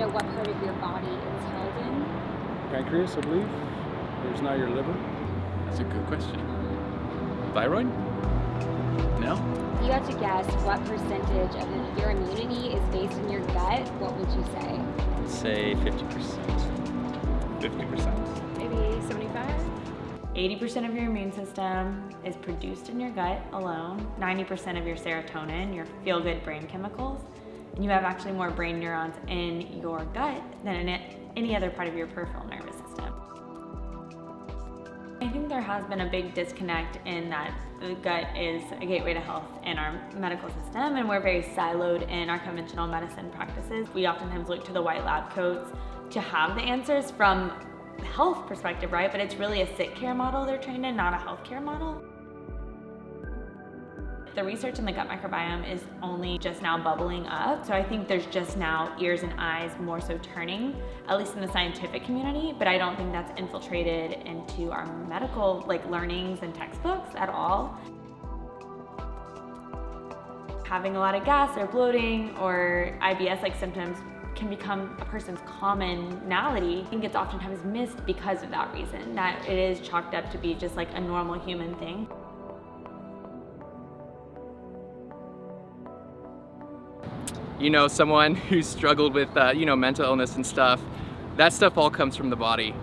your body it's held in? Pancreas, I believe. There's now your liver. That's a good question. Thyroid? No? If you had to guess what percentage of your immunity is based in your gut, what would you say? Say 50%. 50%. Maybe 75? 80% of your immune system is produced in your gut alone, 90% of your serotonin, your feel-good brain chemicals, and you have actually more brain neurons in your gut than in any other part of your peripheral nervous system. I think there has been a big disconnect in that the gut is a gateway to health in our medical system and we're very siloed in our conventional medicine practices. We oftentimes look to the white lab coats to have the answers from health perspective, right? But it's really a sick care model they're trained in, not a healthcare model. The research in the gut microbiome is only just now bubbling up. So I think there's just now ears and eyes more so turning, at least in the scientific community, but I don't think that's infiltrated into our medical like learnings and textbooks at all. Having a lot of gas or bloating or IBS-like symptoms can become a person's commonality. I think it's oftentimes missed because of that reason, that it is chalked up to be just like a normal human thing. You know, someone who's struggled with, uh, you know, mental illness and stuff, that stuff all comes from the body.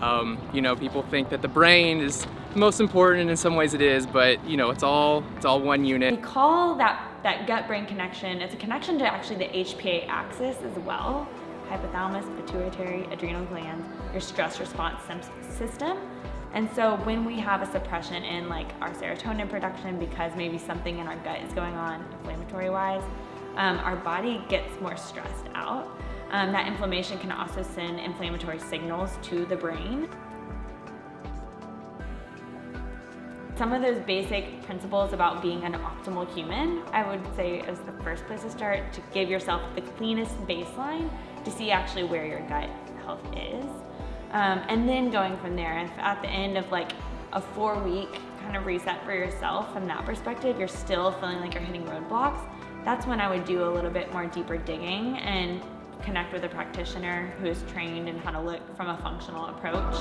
Um, you know, people think that the brain is most important and in some ways it is, but you know, it's all, it's all one unit. We call that, that gut-brain connection, it's a connection to actually the HPA axis as well. Hypothalamus, pituitary, adrenal glands, your stress response system. And so when we have a suppression in like our serotonin production because maybe something in our gut is going on inflammatory wise, um, our body gets more stressed out. Um, that inflammation can also send inflammatory signals to the brain. Some of those basic principles about being an optimal human, I would say is the first place to start to give yourself the cleanest baseline to see actually where your gut health is. Um, and then going from there, and at the end of like a four week kind of reset for yourself from that perspective, you're still feeling like you're hitting roadblocks, that's when I would do a little bit more deeper digging and connect with a practitioner who is trained in how to look from a functional approach.